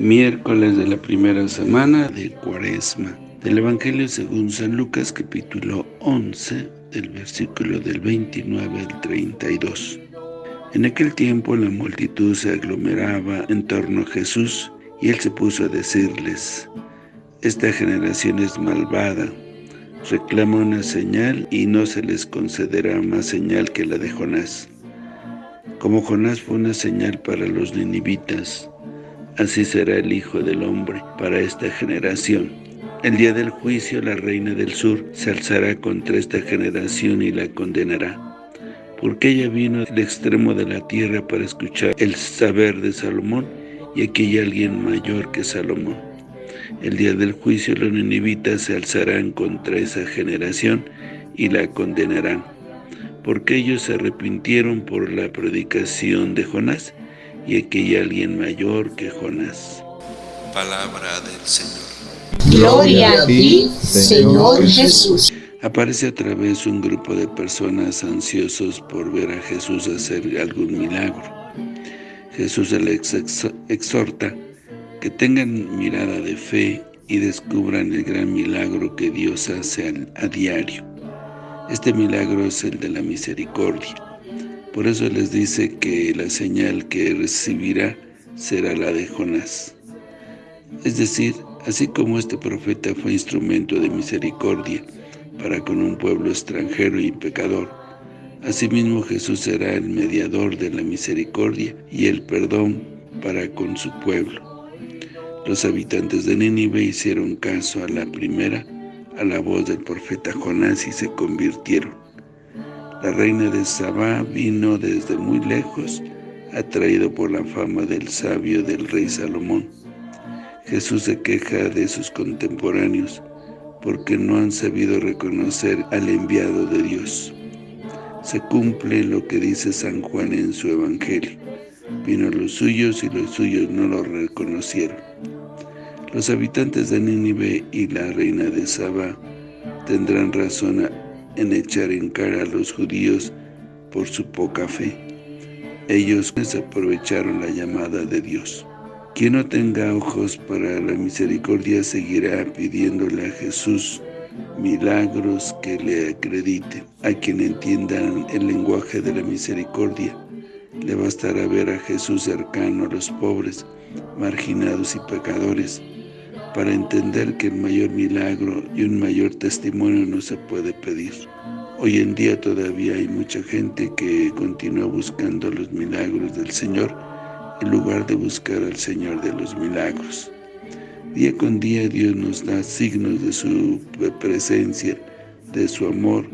Miércoles de la primera semana de Cuaresma. Del Evangelio según San Lucas, capítulo 11, del versículo del 29 al 32. En aquel tiempo la multitud se aglomeraba en torno a Jesús, y él se puso a decirles, Esta generación es malvada, reclama una señal y no se les concederá más señal que la de Jonás. Como Jonás fue una señal para los ninivitas, así será el Hijo del Hombre para esta generación. El día del juicio la reina del sur se alzará contra esta generación y la condenará, porque ella vino del extremo de la tierra para escuchar el saber de Salomón, y aquí hay alguien mayor que Salomón. El día del juicio los ninivitas se alzarán contra esa generación y la condenarán, porque ellos se arrepintieron por la predicación de Jonás, y aquí hay alguien mayor que Jonás. Palabra del Señor. Gloria a ti, Señor Jesús. Aparece otra vez un grupo de personas ansiosos por ver a Jesús hacer algún milagro. Jesús les exhorta que tengan mirada de fe y descubran el gran milagro que Dios hace a diario. Este milagro es el de la misericordia. Por eso les dice que la señal que recibirá será la de Jonás. Es decir, así como este profeta fue instrumento de misericordia para con un pueblo extranjero y pecador, asimismo Jesús será el mediador de la misericordia y el perdón para con su pueblo. Los habitantes de Nínive hicieron caso a la primera, a la voz del profeta Jonás y se convirtieron. La reina de Sabá vino desde muy lejos, atraído por la fama del sabio del rey Salomón. Jesús se queja de sus contemporáneos, porque no han sabido reconocer al enviado de Dios. Se cumple lo que dice San Juan en su Evangelio. Vino los suyos y los suyos no lo reconocieron. Los habitantes de Nínive y la reina de Saba tendrán razón en echar en cara a los judíos por su poca fe. Ellos aprovecharon la llamada de Dios. Quien no tenga ojos para la misericordia seguirá pidiéndole a Jesús milagros que le acrediten. A quien entiendan el lenguaje de la misericordia, le bastará ver a Jesús cercano a los pobres, marginados y pecadores, para entender que el mayor milagro y un mayor testimonio no se puede pedir. Hoy en día todavía hay mucha gente que continúa buscando los milagros del Señor, en lugar de buscar al Señor de los milagros. Día con día Dios nos da signos de su presencia, de su amor,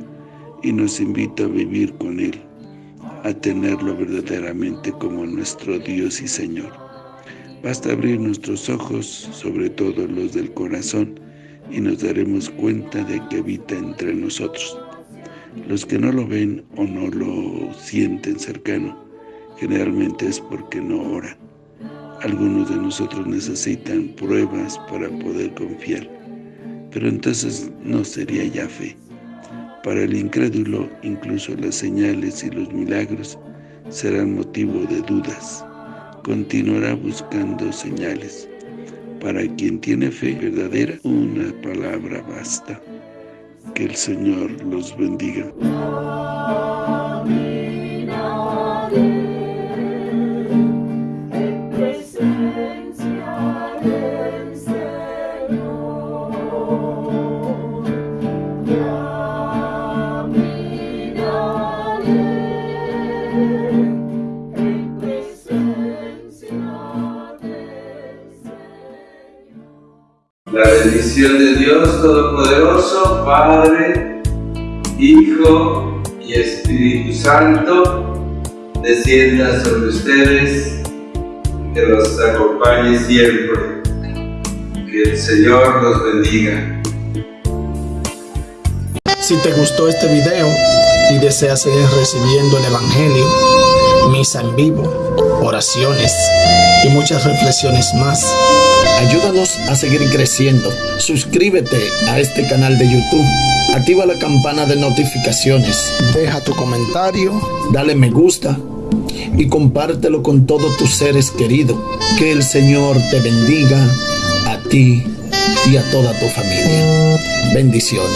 y nos invita a vivir con Él, a tenerlo verdaderamente como nuestro Dios y Señor. Basta abrir nuestros ojos, sobre todo los del corazón, y nos daremos cuenta de que habita entre nosotros. Los que no lo ven o no lo sienten cercano, generalmente es porque no oran. Algunos de nosotros necesitan pruebas para poder confiar, pero entonces no sería ya fe. Para el incrédulo, incluso las señales y los milagros serán motivo de dudas. Continuará buscando señales. Para quien tiene fe verdadera, una palabra basta. Que el Señor los bendiga. La bendición de Dios Todopoderoso, Padre, Hijo y Espíritu Santo, descienda sobre ustedes, que los acompañe siempre. Que el Señor los bendiga. Si te gustó este video y deseas seguir recibiendo el Evangelio, misa en vivo, oraciones y muchas reflexiones más, Ayúdanos a seguir creciendo. Suscríbete a este canal de YouTube. Activa la campana de notificaciones. Deja tu comentario. Dale me gusta. y compártelo con todos tus seres queridos. Que el Señor te bendiga a ti y a toda tu familia. Bendiciones.